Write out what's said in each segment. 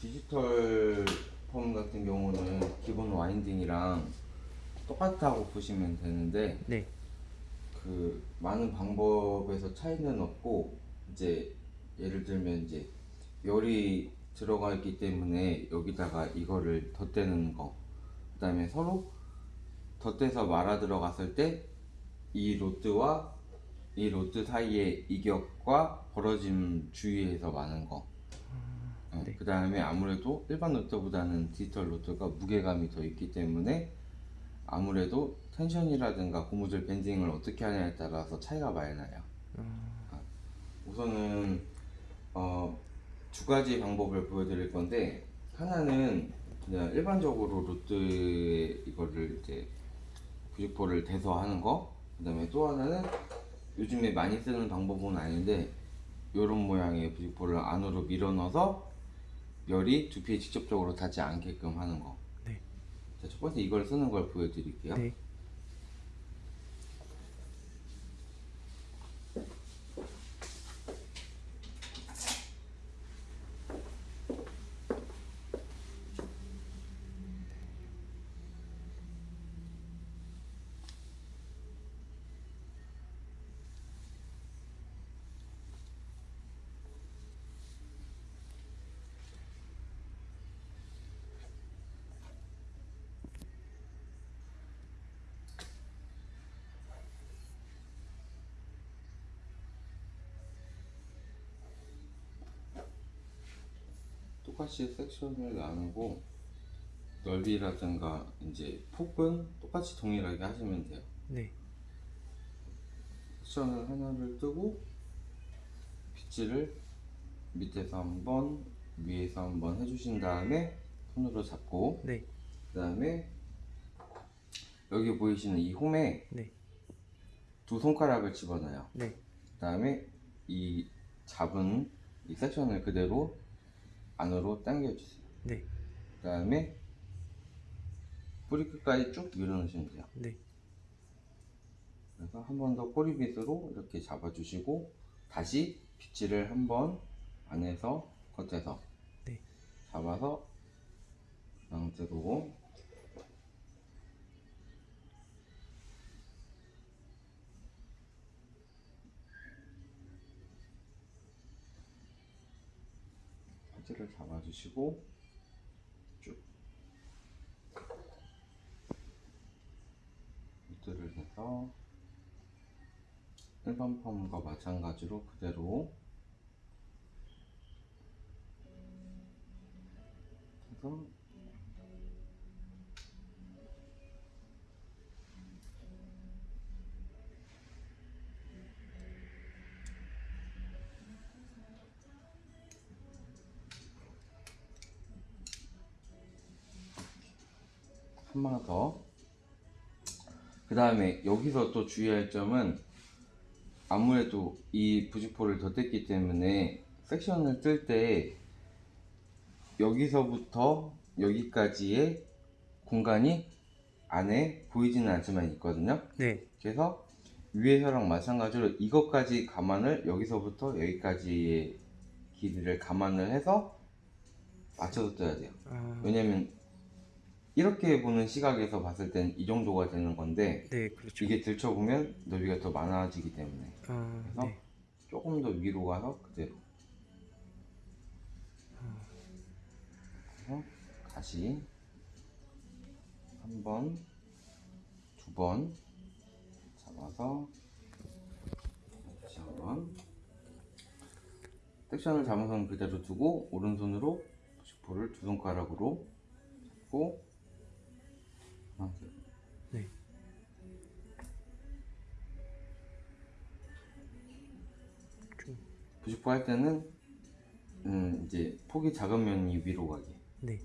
디지털 펌 같은 경우는 기본 와인딩이랑 똑같다고 보시면 되는데 네. 그 많은 방법에서 차이는 없고 이제 예를 들면 이제 열이 들어가 있기 때문에 여기다가 이거를 덧대는 거 그다음에 서로 덧대서 말아 들어갔을 때 이 로트와 이 로트 사이의 이격과 벌어짐 주위에서 많은 거 어, 네. 그 다음에 아무래도 일반 로트보다는 디지털 로트가 무게감이 더 있기 때문에 아무래도 텐션이라든가 고무줄 밴딩을 어떻게 하냐에 따라서 차이가 많이 나요. 아, 우선은 어, 두 가지 방법을 보여드릴 건데 하나는 그냥 일반적으로 로트에 이거를 이제 부직포를 대서 하는 거. 그 다음에 또 하나는 요즘에 많이 쓰는 방법은 아닌데 이런 모양의 부직포를 안으로 밀어 넣어서 열이 두피에 직접적으로 닿지 않게끔 하는 거. 네. 자, 첫 번째 이걸 쓰는 걸 보여드릴게요. 네. 똑같이 섹션을 나누고 넓이라든가 이제 폭은 똑같이 동일하게 하시면 돼요. 네. 섹션을 하나를 뜨고 빗질을 밑에서 한번 위에서 한번 해주신 다음에 손으로 잡고 네. 그 다음에 여기 보이시는 이 홈에 네. 두 손가락을 집어넣어요. 네. 그 다음에 이 잡은 이 섹션을 그대로 안으로 당겨주세요. 네. 그 다음에 뿌리 끝까지 쭉 밀어넣으시면 돼요. 네. 그래서 한 번 더 꼬리 빗으로 이렇게 잡아주시고 다시 빗질을 한 번 안에서 겉에서 네. 잡아서 상태로 바지를 잡아주시고 쭉 밑들을 해서 일반 펌과 마찬가지로 그대로 해서 한번 더. 그 다음에 여기서 또 주의할 점은 아무래도 이 부직포를 덧댔기 때문에 섹션을 뜰 때 여기서부터 여기까지의 공간이 안에 보이지는 않지만 있거든요. 네. 그래서 위에서랑 마찬가지로 이것까지 감안을 여기서부터 여기까지의 길이를 감안을 해서 맞춰서 떠야 돼요. 아, 왜냐면 이렇게 보는 시각에서 봤을 땐 이 정도가 되는 건데 네, 그렇죠. 이게 들춰보면 넓이가 더 많아지기 때문에 아, 그래서 네. 조금 더 위로 가서 그대로 그래서 다시 한 번, 두 번 잡아서 다시 한 번 섹션을 잡은 손 그대로 두고 오른손으로 슈포를 두 손가락으로 잡고 네. 좀, 부직포 할 때는 음 이제 폭이 작은 면이 위로 가게 네.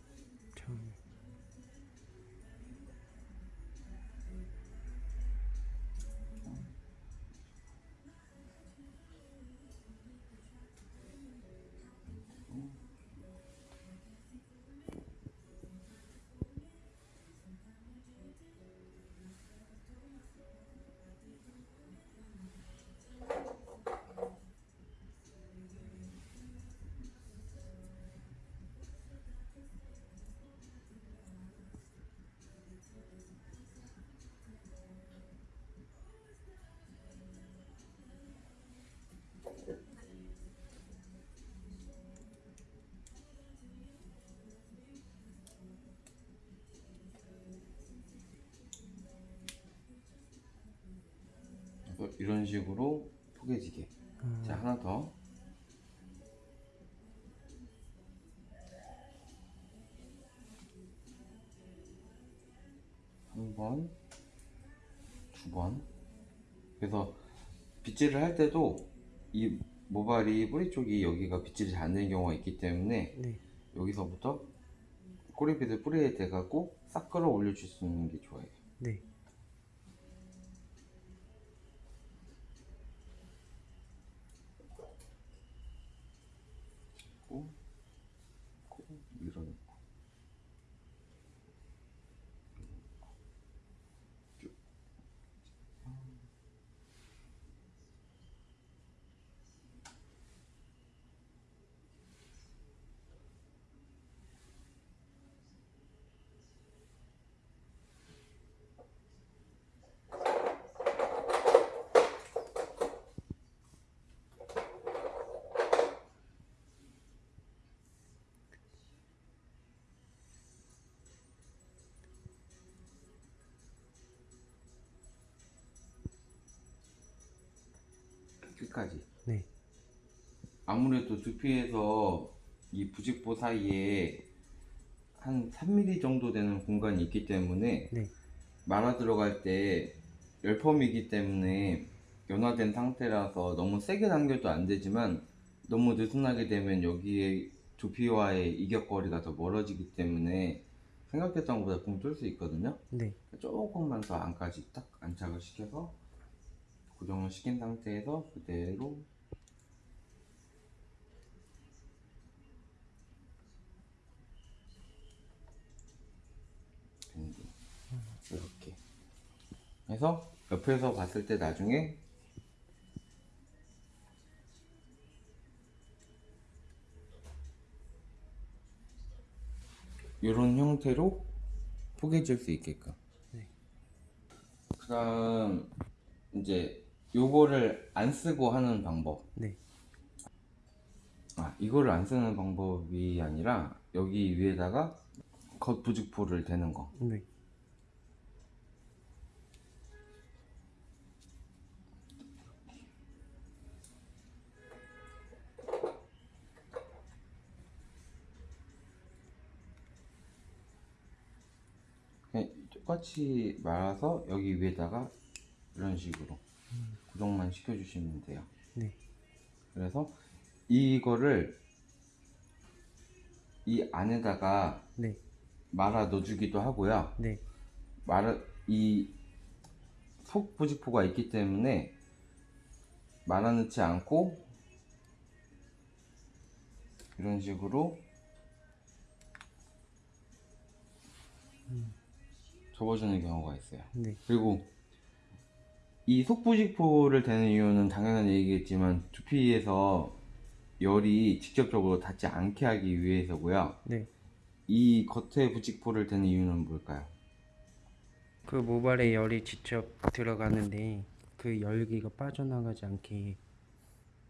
이런 식으로 포개지게 자 하나 더 한 번, 두 번. 그래서 빗질을 할 때도 이 모발이 뿌리 쪽이 여기가 빗질이 잘 안 되는 경우가 있기 때문에 네. 여기서부터 꼬리빗을 뿌리에 대갖고 싹 끌어 올려 줄 수 있는 게 좋아요. 네. 고, 고 밀어넣고 쭉. 끝까지. 네. 아무래도 두피에서 이 부직포 사이에 한 3mm 정도 되는 공간이 있기 때문에 네. 말아 들어갈 때 열펌이기 때문에 연화된 상태라서 너무 세게 당겨도 안 되지만 너무 느슨하게 되면 여기에 두피와의 이격거리가 더 멀어지기 때문에 생각했던 것보다 붕뜰수 있거든요. 네. 조금만 더 안까지 딱 안착을 시켜서 고정을 시킨 상태에서 그대로 이렇게 해서 옆에서 봤을 때 나중에 이런 형태로 포개질 수 있게끔 네. 그 다음 이제 요거를 안 쓰고 하는 방법 네. 아 이거를 안 쓰는 방법이 아니라 여기 위에다가 겉 부직포를 대는 거 네. 똑같이 말아서 여기 위에다가 이런 식으로 고정만 시켜주시면 돼요 네. 그래서 이거를 이 안에다가 네. 말아 넣어주기도 하고요 네. 말아 이 속 부직포가 있기 때문에 말아 넣지 않고 이런 식으로 접어주는 경우가 있어요 네. 그리고 이 속부직포를 대는 이유는 당연한 얘기겠지만 두피에서 열이 직접적으로 닿지 않게 하기 위해서고요. 네. 이 겉에 부직포를 대는 이유는 뭘까요? 그 모발에 열이 직접 들어가는데 그 열기가 빠져나가지 않게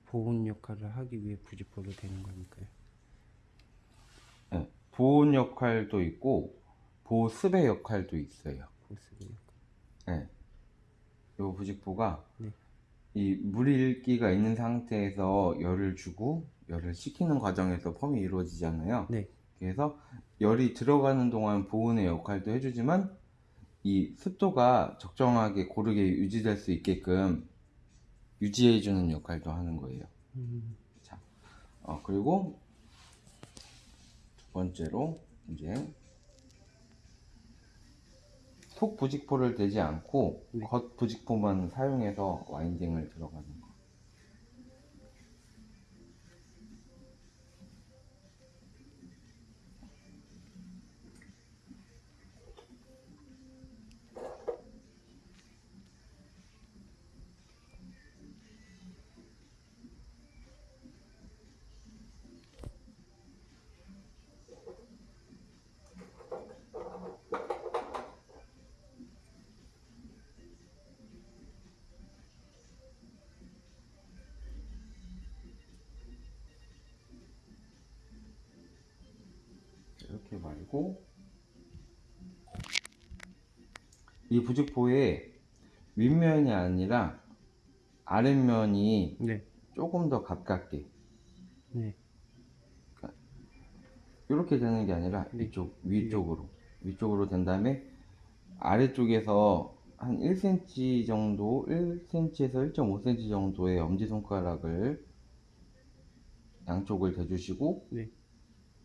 보온 역할을 하기 위해 부직포를 대는 거니까요. 네, 보온 역할도 있고 보습의 역할도 있어요. 보습의 역할. 네. 이 부직포가 네. 이 물일기가 있는 상태에서 열을 주고 열을 식히는 과정에서 펌이 이루어지잖아요. 네. 그래서 열이 들어가는 동안 보온의 역할도 해주지만 이 습도가 적정하게 고르게 유지될 수 있게끔 유지해주는 역할도 하는 거예요. 음, 자, 어, 그리고 두 번째로 이제 속 부직포를 대지 않고 네. 겉 부직포만 사용해서 와인딩을 들어가는 이렇게 말고 이 부직포의 윗면이 아니라 아랫면이 네. 조금 더 가깝게 네. 이렇게 되는 게 아니라 네. 이쪽 위쪽으로 위쪽으로 된 다음에 아래쪽에서 한 1cm 정도 1cm에서 1.5cm 정도의 엄지손가락을 양쪽을 대주시고 네.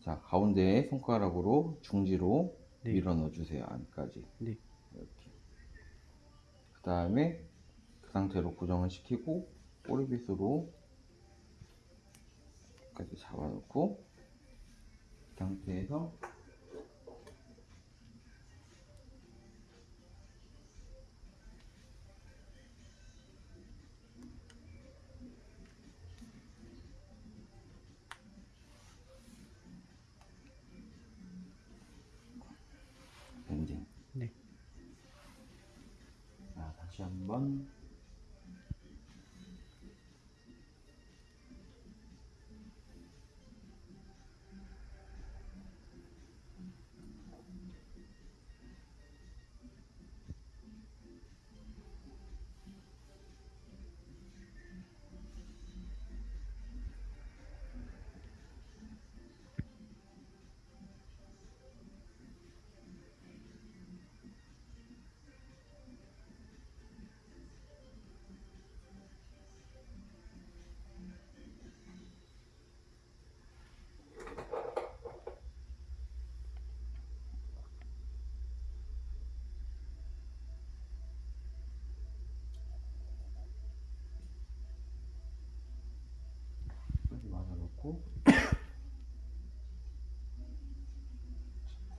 자 가운데 손가락으로 중지로 네. 밀어 넣어 주세요 안까지 네. 이렇게 그 다음에 그 상태로 고정을 시키고 꼬리빗으로 까지 잡아놓고 그 상태에서 밴딩 네. 자 다시 한번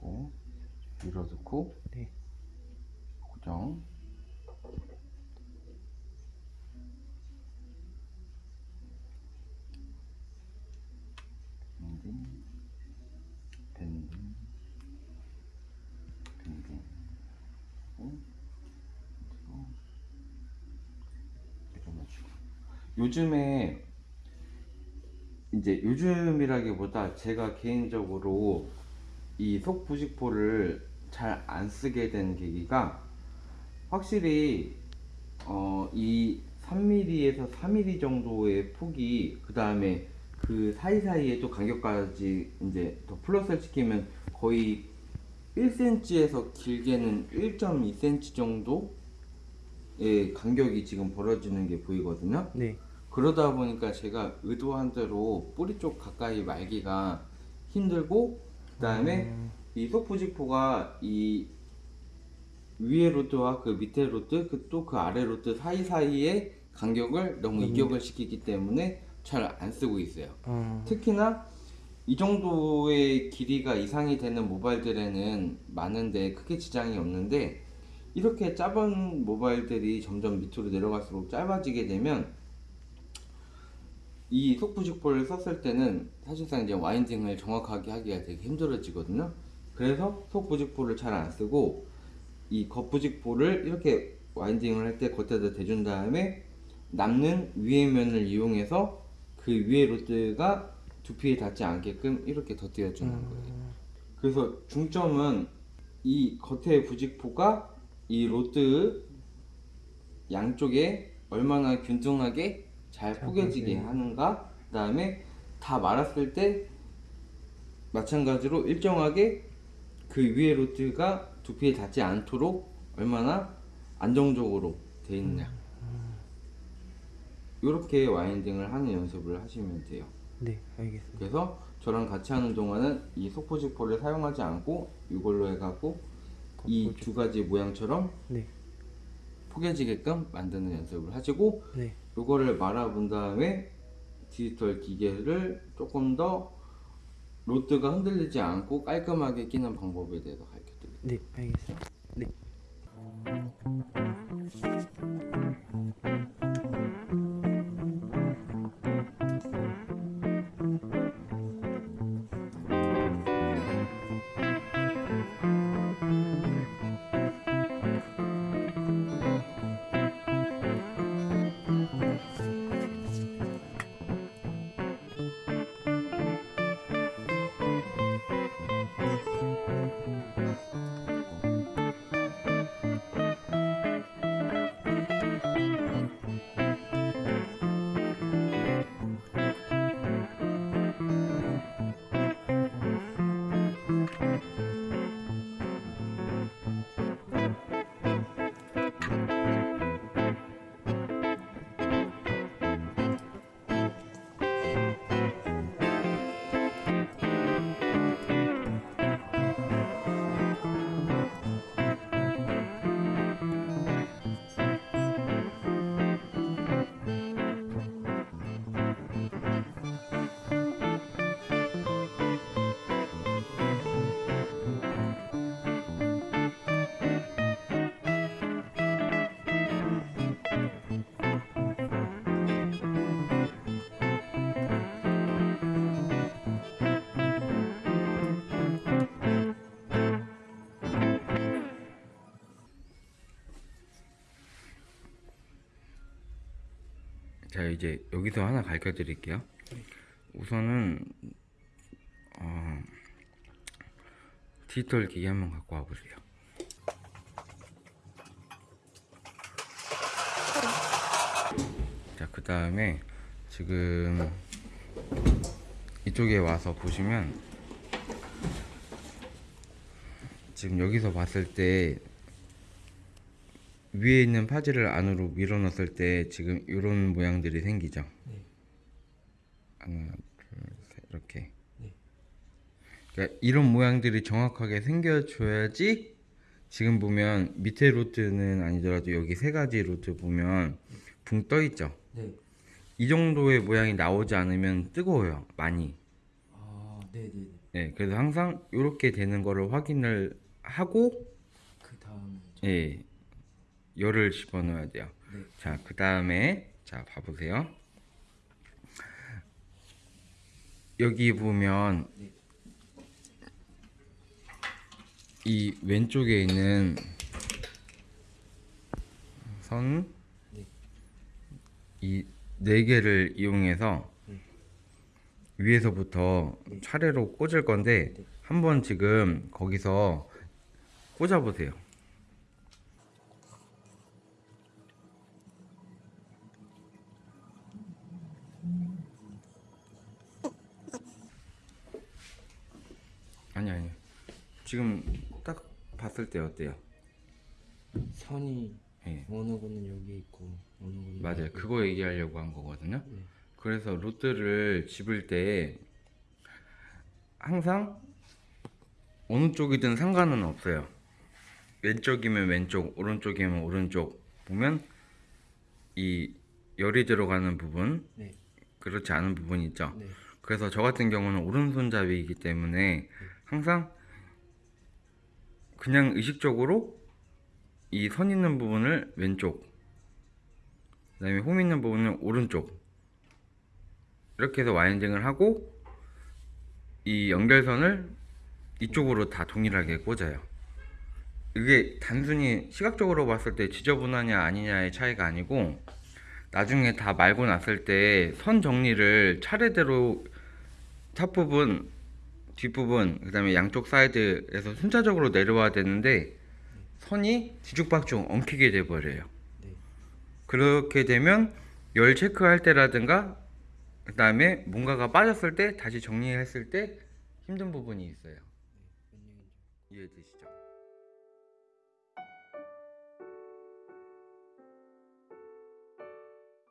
잡고 밀어넣고 네. 고정 어? 요즘에 이제 요즘이라기보다 제가 개인적으로 이 속부직포를 잘 안 쓰게 된 계기가 확실히 어, 이 3mm에서 4mm 정도의 폭이 그 다음에 그 사이사이에 또 간격까지 이제 더 플러스를 시키면 거의 1cm에서 길게는 1.2cm 정도의 간격이 지금 벌어지는 게 보이거든요. 네. 그러다 보니까 제가 의도한 대로 뿌리 쪽 가까이 말기가 힘들고 그 다음에 이 속부직포가 이 위에 로트와 그 밑에 로트 그또 그 아래 로트 사이사이의 간격을 너무 이격을 시키기 때문에 잘 안 쓰고 있어요. 어, 특히나 이 정도의 길이가 이상이 되는 모바일들에는 많은데 크게 지장이 없는데 이렇게 짧은 모바일들이 점점 밑으로 내려갈수록 짧아지게 되면 이 속부직포를 썼을 때는 사실상 이제 와인딩을 정확하게 하기가 되게 힘들어지거든요. 그래서 속부직포를 잘 안 쓰고 이 겉부직포를 이렇게 와인딩을 할 때 겉에다 대준 다음에 남는 위의 면을 이용해서 그 위의 로드가 두피에 닿지 않게끔 이렇게 덧대어 주는 거예요. 그래서 중점은 이 겉의 부직포가 이 rod 양쪽에 얼마나 균등하게 잘잘 포개지게. 하는가 그 다음에 다 말았을 때 마찬가지로 일정하게 그 위의 rod가 두피에 닿지 않도록 얼마나 안정적으로 돼 있냐 이렇게 winding을 하는 연습을 하시면 돼요 네, 알겠습니다. 그래서 저랑 같이 하는 동안은 이 속포지포를 사용하지 않고 이걸로 해갖고 이 두 가지 모양처럼 네. 포개지게끔 만드는 연습을 하시고 네. 이거를 말아본 다음에 디지털 기계를 조금 더 로드가 흔들리지 않고 깔끔하게 끼는 방법에 대해서 가르쳐 드릴게요. 네, 알겠습니다. 자 이제 여기서 하나 가르쳐 드릴게요. 우선은 어, 디지털 기기 한번 갖고 와 보세요. 자, 그 다음에 지금 이쪽에 와서 보시면 지금 여기서 봤을 때 위에 있는 파지를 안으로 밀어 넣었을 때 지금 이런 모양들이 생기죠. 네. 하나, 둘, 셋 이렇게. 네. 그러니까 이런 모양들이 정확하게 생겨줘야지 지금 보면 밑에 루트는 아니더라도 여기 세 가지 루트 보면 붕 떠 있죠. 네. 이 정도의 모양이 나오지 않으면 뜨거워요. 많이. 아, 네, 네, 네. 네, 그래서 항상 이렇게 되는 거를 확인을 하고 그 다음에 예, 열을 집어넣어야 돼요. 네. 자, 그 다음에 자 봐보세요. 여기 보면 네. 이 왼쪽에 있는 선, 네. 이네 개를 이용해서 네. 위에서부터 차례로 꽂을 건데 네. 한번 지금 거기서 꽂아 보세요. 지금 딱 봤을 때 어때요? 선이 예. 어느 거는 여기 있고 어느 거는 맞아요. 여기 그거 얘기하려고 한 거거든요. 네. 그래서 루트를 집을 때 항상 어느 쪽이든 상관은 없어요. 왼쪽이면 왼쪽, 오른쪽이면 오른쪽 보면 이 열이 들어가는 부분, 네. 그렇지 않은 부분이 있죠. 네. 그래서 저 같은 경우는 오른손잡이이기 때문에 항상 그냥 의식적으로 이 선 있는 부분을 왼쪽, 그 다음에 홈 있는 부분을 오른쪽 이렇게 해서 winding을 하고 이 연결선을 이쪽으로 다 동일하게 꽂아요. 이게 단순히 시각적으로 봤을 때 지저분하냐 아니냐의 차이가 아니고 나중에 다 말고 났을 때 선 정리를 차례대로 top 부분, 뒷부분, 그 다음에 양쪽 사이드에서 순차적으로 내려와야 되는데 선이 뒤죽박죽 엉키게 돼버려요. 네. 그렇게 되면 열 체크할 때라든가 그 다음에 뭔가가 빠졌을 때 다시 정리했을 때 힘든 부분이 있어요. 몇 년이죠? 이해되시죠?